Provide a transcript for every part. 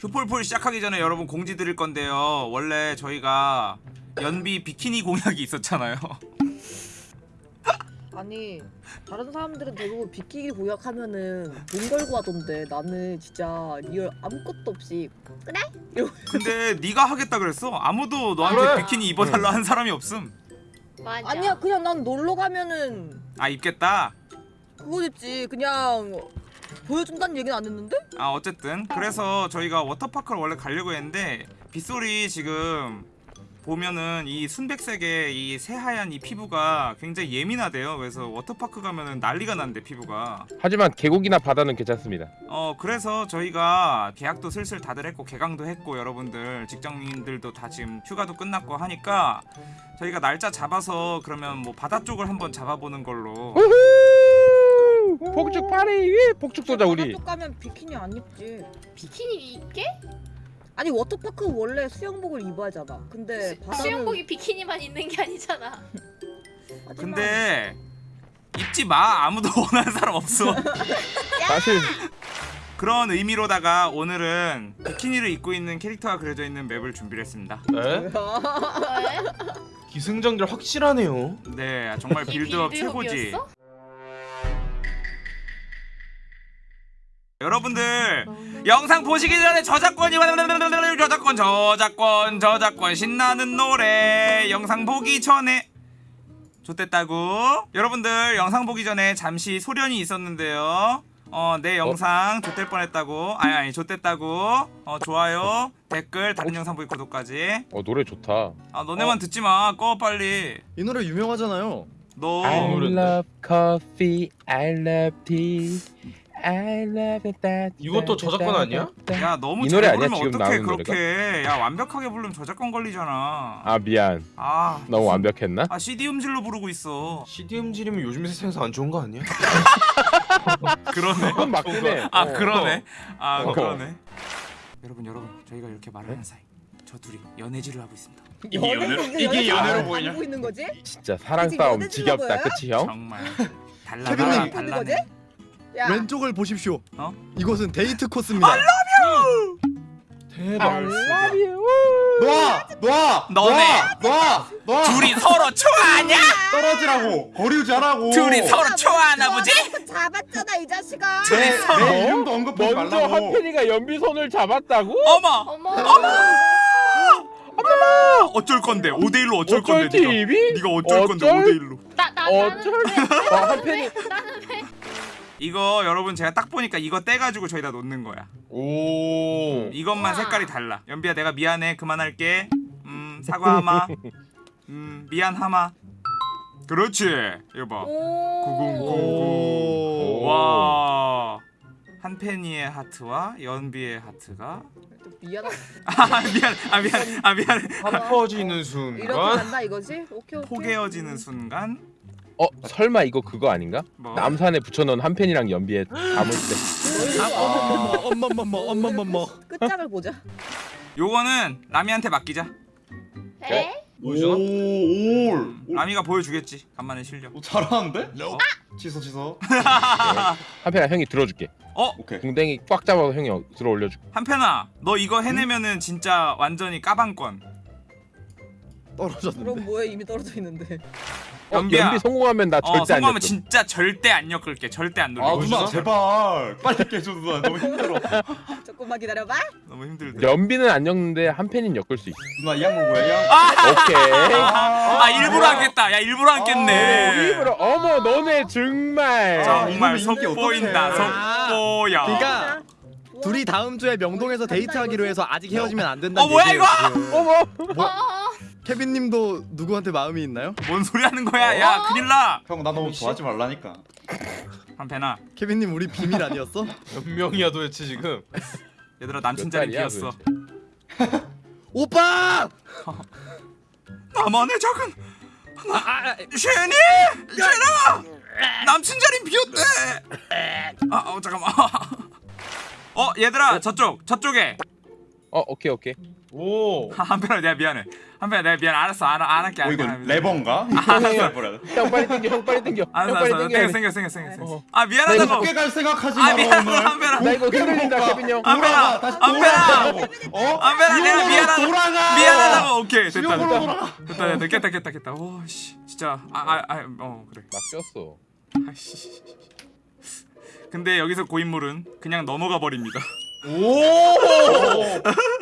휴폴폴 시작하기 전에 여러분 공지 드릴 건데요. 원래 저희가 연비 비키니 공약이 있었잖아요. 아니 다른 사람들은 대부분 비키니 공약하면은 돈 걸고 하던데 나는 진짜 real 아무것도 없이 그래? 근데 네가 하겠다 그랬어. 아무도 너한테 그래. 비키니 입어달라 한 사람이 없음. 맞아. 아니야 그냥 난 놀러 가면은 아 입겠다. 그거 됐지 그냥 보여준다는 얘기는 안 했는데? 아 어쨌든 그래서 저희가 워터파크를 원래 가려고 했는데 빗소리 지금 보면은 이 순백색의 이 새하얀 이 피부가 굉장히 예민하대요. 그래서 워터파크 가면은 난리가 난대 피부가. 하지만 계곡이나 바다는 괜찮습니다. 어 그래서 저희가 계약도 슬슬 다들 했고 개강도 했고 여러분들 직장인들도 다 지금 휴가도 끝났고 하니까 저희가 날짜 잡아서 그러면 뭐 바다 쪽을 한번 잡아보는 걸로 우후! 폭죽 파티! 폭죽 쏘자 우리. 쪽 가면 비키니 안 입지 비키니 입게? 아니 워터파크 원래 수영복을 입어야잖아 근데 바다는 수영복이 비키니만 있는 게 아니잖아. 근데 입지 마 아무도 원하는 사람 없어 사실 그런 의미로다가 오늘은 비키니를 입고 있는 캐릭터가 그려져 있는 map을 준비를 했습니다? 기승전결 확실하네요. 네 정말 이 build-up build 최고지 여러분들 영상 보시기 전에 저작권이 저작권 저작권 저작권 신나는 노래 영상 보기 전에 좋댔다고? 여러분들 영상 보기 전에 잠시 소련이 있었는데요. 어 내 영상 좋댈 뻔했다고? 아니 아니 좋댔다고? 어 좋아요 댓글 다른 영상 보기 구독까지. 어 노래 좋다. 아 너네만 듣지 마 꺼 빨리. 이 노래 유명하잖아요. 너 I 노래인데? love coffee, I love tea, I love that. 이것도 저작권 아니야? 야 너무 이 노래 잘 아니야, 부르면 지금 어떡해 나오는 그렇게 야 완벽하게 부르면 저작권 걸리잖아 아 미안. 아 너무 완벽했나? 아 CD 음질로 부르고 있어 CD 음질이면 요즘 세상에서 안 좋은 거 아니야? 그러네 그건 맞긴 해. 아 어. 그러네 아 어. 그러네 여러분 여러분 저희가 이렇게 말을 하는 사이 저 둘이 연애질을 하고 있습니다 이게 연애로- 이게 연애로 안 보이냐? 보고 있는 거지? 진짜 사랑 지금 싸움 지겹다, 보여요? 그치 형? 정말 있는 달라네 야 왼쪽을 보십시오. 어? 이곳은 데이트 코스입니다. 대박. you. 놔! 놔! 너네. 놔! 놔! 둘이 서로 좋아하냐? 떨어지라고! 거리 유지하라고! 둘이 서로 좋아하나 보지? 잡았잖아 이 자식아 둘이 내, 서로 내 이름도 언급하지 먼저 말라고! 한편이가 연비 손을 잡았다고? 어머 어머. 어쩔 건데 5대1로 어쩔 건데 어쩔 네가 TV? 네가 어쩔 건데 어쩔? 5대1로 나, 나, 어쩔? 나는 어, 한편이 나는 왜? 이거 여러분 제가 딱 보니까 이거 떼가지고 저희다 놓는 거야. 오. 이것만. 색깔이 달라. 연비야 내가 미안해. 그만할게. 음 사과하마. 음 미안하마. 그렇지. 이거 봐. 오. 구궁구궁 오. 와. 한펜이의 하트와 연비의 하트가. 또 미안하다. 아 미안. 아 미안. 아 미안. 퍼지는 이렇게 순간 간다 이거지? 오케이 오케이. 포개어지는 순간 어 설마 이거 그거 아닌가? 뭐 남산에 붙여놓은 한편이랑 연비에 담을 때 아, 엄마엄마 엄마 엄마 엄마. 끝장을 보자 요거는 라미한테 맡기자 에? 보여주나? 오, 음, 라미가 보여주겠지 간만에 실력 오 잘하는데? 취소 취소. 한편아 형이 들어줄게. 어 오케이. 궁뎅이 꽉 잡아서 형이 들어 올려줄게. 한편아 너 이거 해내면은 진짜 완전히 까방권 떨어졌는데. 그럼 뭐해 이미 떨어져 있는데 어, 연비야. 연비 성공하면 나어 절대 안 성공하면 줬어. 진짜 절대 안 엮을게 절대 안아 놀려 누나 보여주나? 제발 빨리 깨줘 누나 너무 힘들어. 조금만 기다려봐 너무 힘들대 연비는 안 엮는데 한편은 엮을 수 있어. 누나 이양 먹어야 이양. 아, 오케이. 아 일부러 하겠다 야 일부러 하겠네 어, 일부러 어머 너네 정말. 자, 정말 속보인다. 속보야 그러니까 둘이 다음 주에 명동에서 데이트하기로 해서 아직 헤어지면 안 된다. 어, 뭐야, 이거? 어머. 어, 어. 케빈님도 누구한테 마음이 있나요? 뭔 소리 하는 거야 야 큰일 나 형 나 너무 좋아하지 말라니까. 한편아 케빈님 우리 비밀 아니었어? 몇 명이야 도대체 지금? 얘들아 남친 자리 비었어? 오빠! 나만의 작은 쉐니 쉐나 남친 자리 비었대 아 어, 잠깐만 어 얘들아 저쪽 저쪽에 어 오케이 오케이 오. 한편아 내가 미안해. 한편아 내가 미안해. 알았어. 안, 안 할게 어안 이거 레버인가? 형, 뭐라 형 빨리 당겨 형 빨리 형 알았어 알았어. 생겨. 생겨 생겨 어. 아 미안하다고 높게 갈 생각하지 아 마라 미안하다. 한편아 나 이거 흔들린다 케빈 형. 한편아 다시 한편아 돌아가라고. 어? 한편아 내가 미안하다. 돌아가. 미안하다고. 오케이 됐다 지옥으로 됐다. 돌아가. 됐다 됐다. 깼다 깼다 깼다. 오 씨. 진짜 아 아 어 그래. 막 꼈어. 아씨. 근데 여기서 고인물은 그냥 넘어가 버립니다. 오.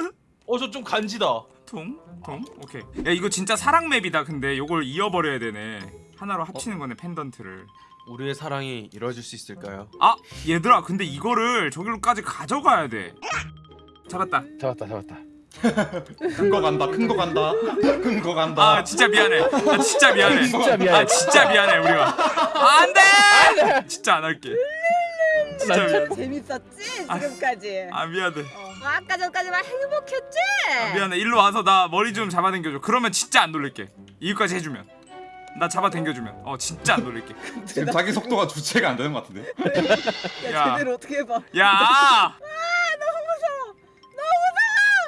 어 저 좀 간지다. 통? 통? 오케이. 야 이거 진짜 사랑 맵이다 근데. 요걸 이어버려야 되네. 하나로 합치는 거네 펜던트를. 우리의 사랑이 이루어질 수 있을까요? 아 얘들아 근데 이거를 저기로까지 가져가야 돼. 잡았다. 잡았다 잡았다. 큰 거 간다 큰 거 간다. 큰 거 간다. 아 진짜 미안해. 아 진짜 미안해. 진짜 미안해. 아 진짜 미안해 우리가. 아, 안돼! 진짜 안 할게 진짜 미안해. 재밌었지? 아. 지금까지. 아 미안해. 어, 아까 전까지만 행복했지. 아, 미안해. 일로 와서 나 머리 좀 잡아당겨줘. 그러면 진짜 안 놀릴게. 이거까지 해주면. 나 잡아당겨주면. 어 진짜 안 놀릴게. 지금 자기 속도가 주체가 안 되는 것 같은데? 야, 야. 제대로 어떻게 해봐. 야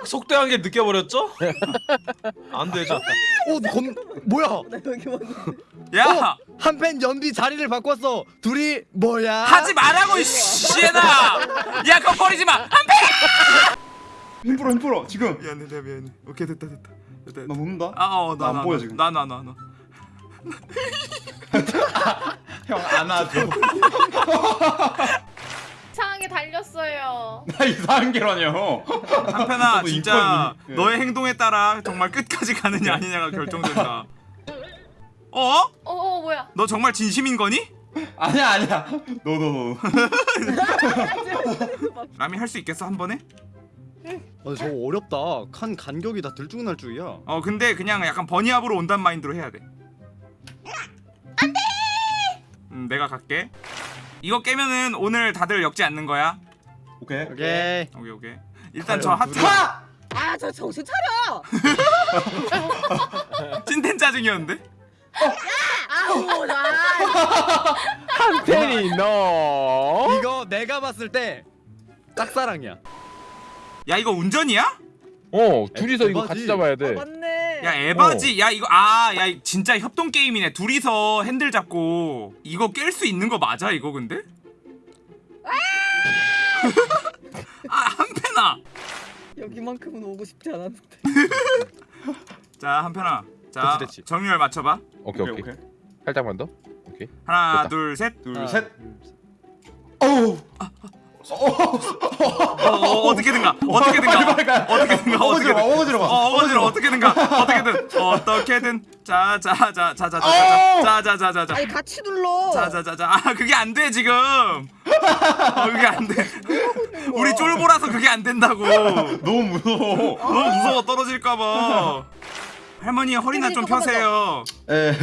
속대한 게 느껴버렸죠? 안 되죠. 어, 건 뭐야? 나. 야! 한팬 연비 자리를 바꿨어. 둘이 뭐야? 하지 말라고 씨에나 야 그거 버리지 마 힘풀어 힘풀어 지금 미안해 내가 미안해 오케이 됐다 됐다 됐다 나 녹는다 아 어나안 안 보여, 지금. 나 나 나 나 형 안아줘 달렸어요. 나 이상한 게라뇨 한편아 진짜 인권이- 예. 너의 행동에 따라 정말 끝까지 가느냐 아니냐가 결정된다 어? 어, 어 뭐야? 너 정말 진심인 거니? 아니야 아니야 no no no 라미 할 수 있겠어 한 번에? 어, 저거 어렵다. 칸 간격이 다 들쭉날쭉이야. 어 근데 그냥 약간 bunny hop으로 온단 마인드로 해야 돼 안돼 음 내가 갈게 이거 깨면은 오늘 다들 엮지 않는 거야 오케이 오케이. 오케이 오케이 일단 저 하트 둘이- 하! 아, 저 정신 차려. 찐텐 짜증이었는데? 아우, 나. 한편이 너 이거 내가 봤을 때 짝사랑이야. 야 이거 운전이야? 어 둘이서 이거. 같이 잡아야 아, 돼 맞네. 야 에바지. 야 이거 아 야 진짜 협동 게임이네. 둘이서 핸들 잡고 이거 깰 수 있는 거 맞아 이거 근데? 아! 한편아. 여기만큼은 오고 싶지 않았는데. 자 한편아. 자 됐지, 됐지. 정렬 맞춰봐. 오케이 오케이. 오케이 오케이. 살짝만 더? 오케이. 하나 됐다. 둘셋. 둘셋. 어우 어, 어, 어떻게든가 어떻게든가 어떻게든가 어거지로 가 어떻게든 어거지로 가어 어거지로 어떻게든가 어떻게든 어떻게든 자자자자자자자자자자자자자 아니 같이 눌러. 자자자자 아 그게 안 돼 지금 어 그게 안돼 우리 쫄보라서 그게 안 된다고 너무 무서워 너무 무서워 떨어질까봐 할머니 허리나 좀 펴세요 에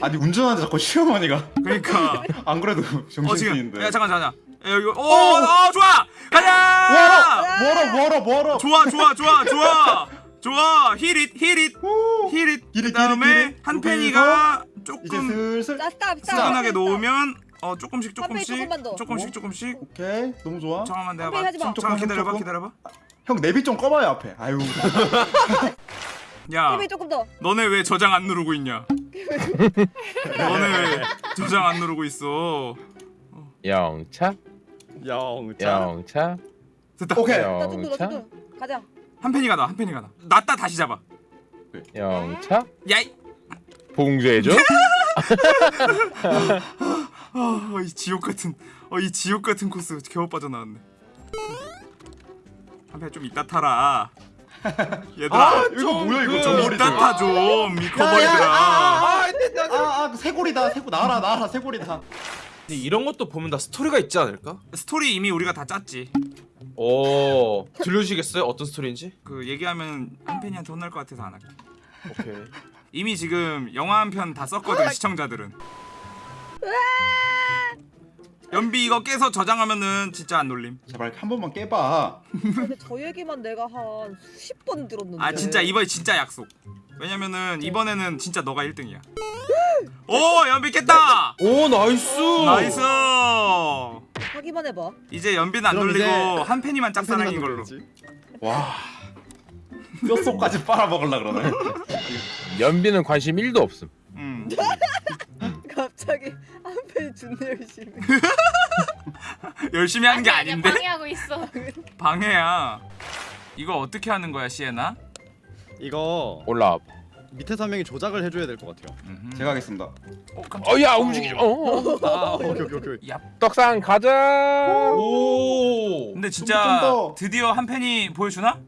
아니 운전하는데 자꾸 시어머니가 그러니까 안 그래도 어 지금 정신승인데 야 잠깐 잠깐 야, 여기 오어 좋아! 가자! 뭐하러 뭐하러 뭐하러. 좋아 좋아 좋아 좋아. 좋아. 히릿 히릿 오. 히릿 히릿, 그 다음에 히릿, 한 팬이가 조금 슬슬 자, 스탑, 스탑. 스근하게 스탑. 놓으면 어 조금씩 조금씩. 조금씩 조금씩. 오케이 너무 좋아. 잠깐만 내가 봐. 잠깐 기다려봐. 기다려봐. 형 내비 좀 꺼봐요 앞에. 아유. 야 힘이 조금 더. 너네 왜 저장 안 누르고 있냐? 너네 왜 저장 안 누르고 있어? 영차 영차. 영차 됐다 오케이 영차. 가자. 한 팬이가 나한 팬이가 나 놨다 다시 잡아 영차 야이 봉쇄해줘 어, 이 지옥 같은 어, 이 지옥 같은 코스 겨우 빠져나왔네 한팬좀 이따 타라 얘들아 아 이거 뭐야 이거 좀 이따 타좀 미커버리들아 아아 새골이다 새골 나라 나라 새골이다 근데 이런 것도 보면 다 스토리가 있지 않을까? 스토리 이미 우리가 다 짰지 오 들려주시겠어요? 어떤 스토리인지? 그 얘기하면 한 팬이한테 혼날 것 같아서 안 할게 오케이 이미 지금 영화 한 편 다 썼거든 시청자들은 연비 이거 깨서 저장하면은 진짜 안 놀림 제발 한 번만 깨봐 근데 저 얘기만 내가 한 수십 번 들었는데. 아 진짜 이번에 진짜 약속 왜냐면은 이번에는 진짜 너가 1등이야 오 연비 깼다 오 나이스 나이스 하기만 해봐. 이제 연비는 안 그럼 이제 한 팬이만 짝사랑인 걸로 지와 뼛속까지 빨아먹으려 그러네 연비는 관심 1도 없음. 음. 갑자기 한편이 존나 열심히. 열심히 하는 게 아닌데 방해하고 있어. 방해야. 이거 어떻게 하는 거야 시에나? 이거 올라. 밑에 한 명이 조작을 해줘야 될 것 같아요. 음흠. 제가 하겠습니다 어, 깜짝이야. 어야 움직이지. 어, 어. 아 오케이 오케이 오케이. 얍. 떡상 가자. 오. 근데 좀 진짜 더. 드디어 한 팬이 보여주나?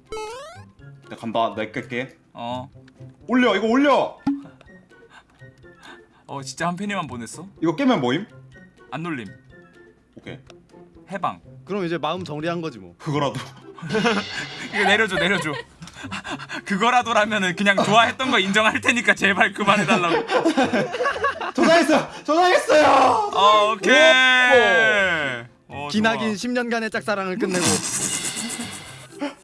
나 간다 나 깰게 어. 올려 이거 올려 어 진짜 한 팬이만 보냈어? 이거 깨면 뭐임? 안 놀림. 오케이 해방. 그럼 이제 마음 정리한 거지 뭐. 그거라도 이거 내려줘 내려줘. 그거라도라면은 그냥 좋아했던 거 인정할 테니까 제발 그만해달라고. 저장했어요 저장했어요 어, 오케이. 어, 기나긴 좋아. 10년간의 짝사랑을 끝내고.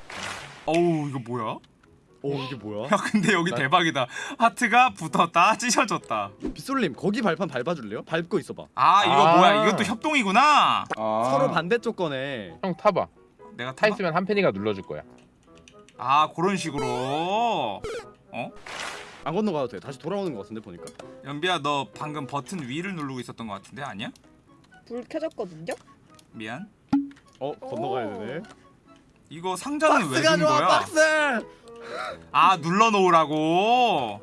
어우 이거 뭐야? 오 이게 뭐야? 야 근데 여기 대박이다. 하트가 붙었다 찢어졌다. 빗솔님 거기 발판 밟아줄래요? 밟고 있어봐. 아 이거 아. 뭐야? 이것도 협동이구나. 아 서로 반대쪽 거네. 형 타봐. 내가 타 타봐? 있으면 한 팬이가 눌러줄 거야. 아 그런 식으로. 어? 안 건너가도 돼. 다시 돌아오는 것 같은데 보니까. 연비야 너 방금 버튼 위를 누르고 있었던 것 같은데 아니야? 불 켜졌거든요. 미안. 어 건너가야 되네. 이거 상자는 왜 박스가 준 좋아 거야? 박스. 아 눌러 놓으라고.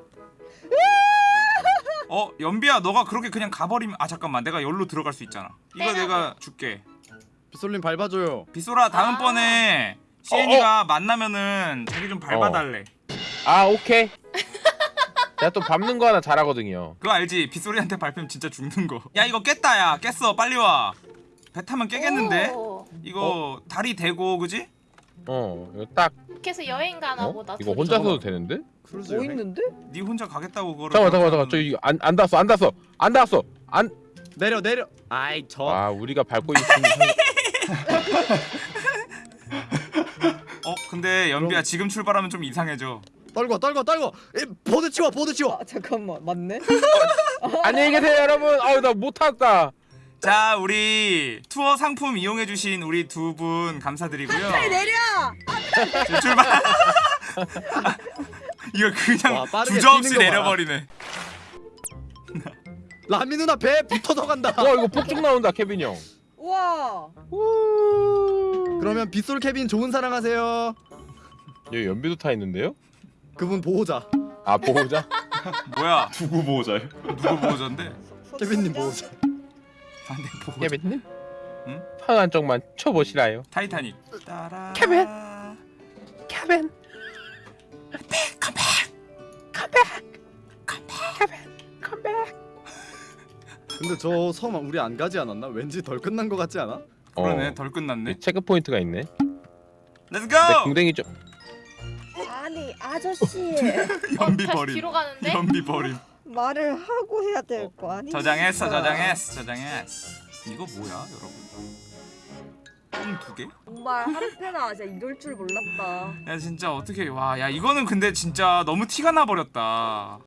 어 연비야 너가 그렇게 그냥 가버리면 아 잠깐만 내가 여기로 들어갈 수 있잖아. 이거 빼라고. 내가 줄게. 빗솔님 밟아줘요. 비소라 다음번에 시엔이가 만나면은 자기 좀 어. 밟아달래. 아 오케이. 내가 또 밟는 거 하나 잘하거든요. 그거 알지? 빗소리한테 밟히면 진짜 죽는 거. 야 이거 깼다 야 깼어 빨리 와. 배 타면 깨겠는데? 오, 이거 다리 대고 그지? 어 이거 딱. 해서 여행 가나 어? 보다. 이거 둘이. 혼자서도 되는데? 크루즈 뭐 여행? 있는데? 네 혼자 가겠다고 그거를. 잠깐만 잠깐만 잠깐만 저 이거 안, 안 닿았어 안 닿았어 안 닿았어 안. 내려 내려. 아이 저. 아 우리가 밟고 있는 어 근데 연비야 지금 출발하면 좀 이상해져. 떨궈 떨궈 떨궈. 이, 보드 치워 보드 치워. 아 잠깐만 맞네. 안녕히 계세요 여러분. 아우 나 못 탔다. 자 우리 투어 상품 이용해주신 우리 두 분 감사드리고요. 내려. 자, 출발. 이거 그냥 와, 주저없이. 내려버리네. 라미 누나 배 붙어서 간다. 와 이거 폭죽 나온다 케빈 형. 와. 그러면 빗솔 케빈 좋은 사랑하세요. 여기 연비도 타 있는데요? 그분 보호자. 아 보호자? 뭐야? 두고 보호자요 누구 보호자인데? 케빈님 보호자. 안돼 보호자. 케빈님? 응? 판 한쪽만 쳐보시라요. 타이타닉. 따라. 케빈. 케빈. 근데 저 섬 우리 안 가지 않았나? 왠지 덜 끝난 것 같지 않아? 그러네 어, 덜 끝났네. 체크 포인트가 있네. let's 내 go! 궁뎅이 좀. 아니 아저씨 연비 다시 버림. 뒤로 가는데? 연비 버림. 말을 하고 해야 될 거 아니? 저장했어 저장했어 저장했어. 이거 뭐야 여러분? 똥두 개? 정말 한패나 진짜 이럴 줄 몰랐다. 야 진짜 어떻게 와 야 이거는 근데 진짜 너무 티가 나 버렸다.